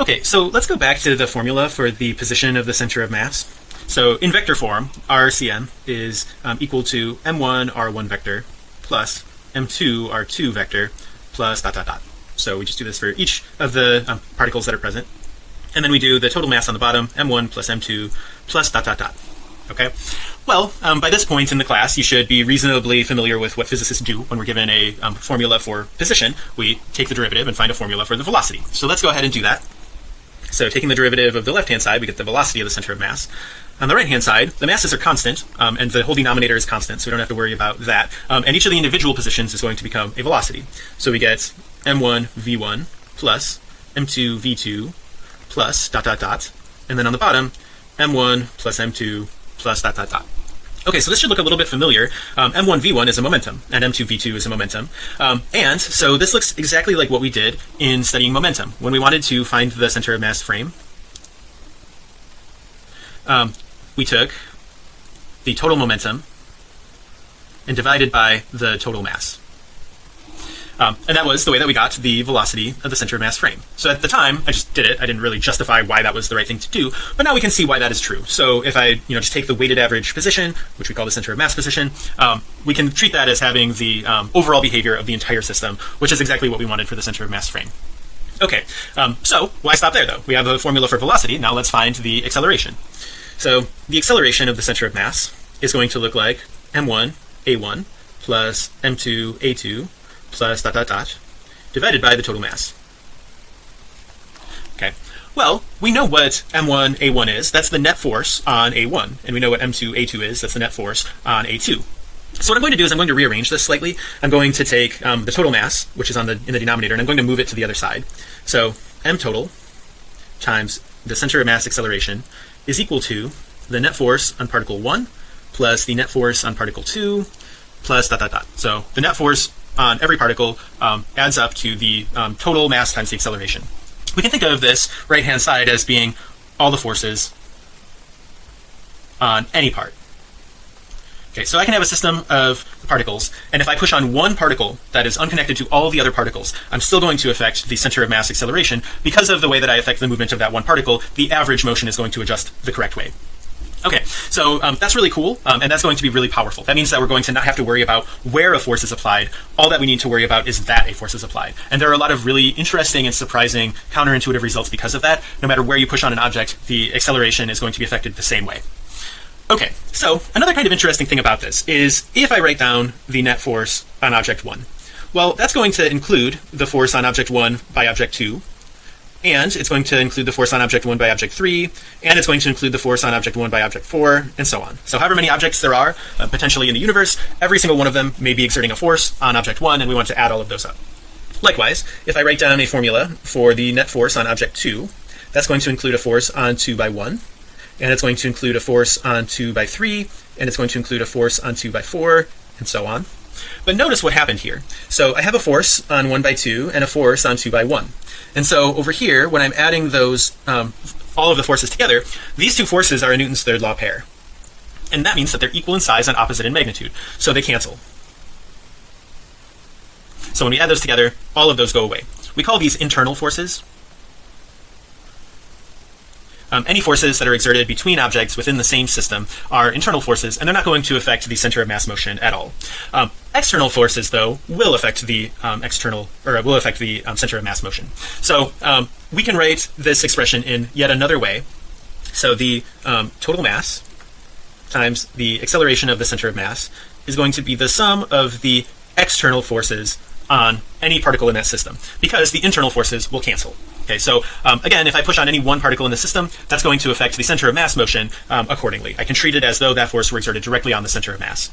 Okay, so let's go back to the formula for the position of the center of mass. So in vector form, RCM is um, equal to m1 r1 vector plus m2 r2 vector plus dot dot dot. So we just do this for each of the um, particles that are present. And then we do the total mass on the bottom, m1 plus m2 plus dot dot dot. Okay. Well, um, by this point in the class, you should be reasonably familiar with what physicists do when we're given a um, formula for position. We take the derivative and find a formula for the velocity. So let's go ahead and do that. So taking the derivative of the left hand side, we get the velocity of the center of mass. On the right hand side, the masses are constant, um, and the whole denominator is constant, so we don't have to worry about that. Um, and each of the individual positions is going to become a velocity. So we get m1 v1 plus m2 v2 plus dot dot dot, and then on the bottom, m1 plus m2 plus dot dot dot. Okay, so this should look a little bit familiar. Um, M1 V1 is a momentum, and M2 V2 is a momentum. Um, and so this looks exactly like what we did in studying momentum when we wanted to find the center of mass frame. Um, we took the total momentum and divided by the total mass. Um, and that was the way that we got the velocity of the center of mass frame. So at the time, I just did it. I didn't really justify why that was the right thing to do, but now we can see why that is true. So if I, you know, just take the weighted average position, which we call the center of mass position, um, we can treat that as having the um, overall behavior of the entire system, which is exactly what we wanted for the center of mass frame. Okay, um, so why stop there though? We have a formula for velocity. Now let's find the acceleration. So the acceleration of the center of mass is going to look like m1 a1 plus m2 a2 dot dot dot divided by the total mass. Okay, well, we know what m1 a1 is. That's the net force on a1, and we know what m2 a2 is. That's the net force on a2. So what I'm going to do is I'm going to rearrange this slightly. I'm going to take um, the total mass, which is on the in the denominator, and I'm going to move it to the other side. So m total times the center of mass acceleration is equal to the net force on particle 1 plus the net force on particle 2 plus dot dot dot. So the net force on every particle um, adds up to the um, total mass times the acceleration. We can think of this right hand side as being all the forces on any part. Okay, so I can have a system of particles, and if I push on one particle that is unconnected to all the other particles, I'm still going to affect the center of mass acceleration because of the way that I affect the movement of that one particle. The average motion is going to adjust the correct way. Okay, so um, that's really cool, um, and that's going to be really powerful. That means that we're going to not have to worry about where a force is applied. All that we need to worry about is that a force is applied. And there are a lot of really interesting and surprising counterintuitive results because of that. No matter where you push on an object, the acceleration is going to be affected the same way. Okay, so another kind of interesting thing about this is if I write down the net force on object 1, well, that's going to include the force on object 1 by object 2, and it's going to include the force on object 1 by object 3 and it's going to include the force on object 1 by object 4 and so on. So however many objects there are uh, potentially in the universe every single one of them may be exerting a force on object 1 and we want to add all of those up. Likewise if I write down a formula for the net force on object 2 that's going to include a force on 2 by 1 and it's going to include a force on 2 by 3 and it's going to include a force on 2 by 4 and so on but notice what happened here so I have a force on 1 by 2 and a force on 2 by 1 and so over here, when I'm adding those, um, all of the forces together, these two forces are a Newton's third law pair. And that means that they're equal in size and opposite in magnitude. So they cancel. So when we add those together, all of those go away. We call these internal forces um, any forces that are exerted between objects within the same system are internal forces and they're not going to affect the center of mass motion at all. Um, external forces though will affect the um, external or will affect the um, center of mass motion. So um, we can write this expression in yet another way. So the total mass times the acceleration of the center of mass is going to be the sum of the external forces on any particle in that system because the internal forces will cancel Okay, so um, again, if I push on any one particle in the system, that's going to affect the center of mass motion um, accordingly. I can treat it as though that force were exerted directly on the center of mass.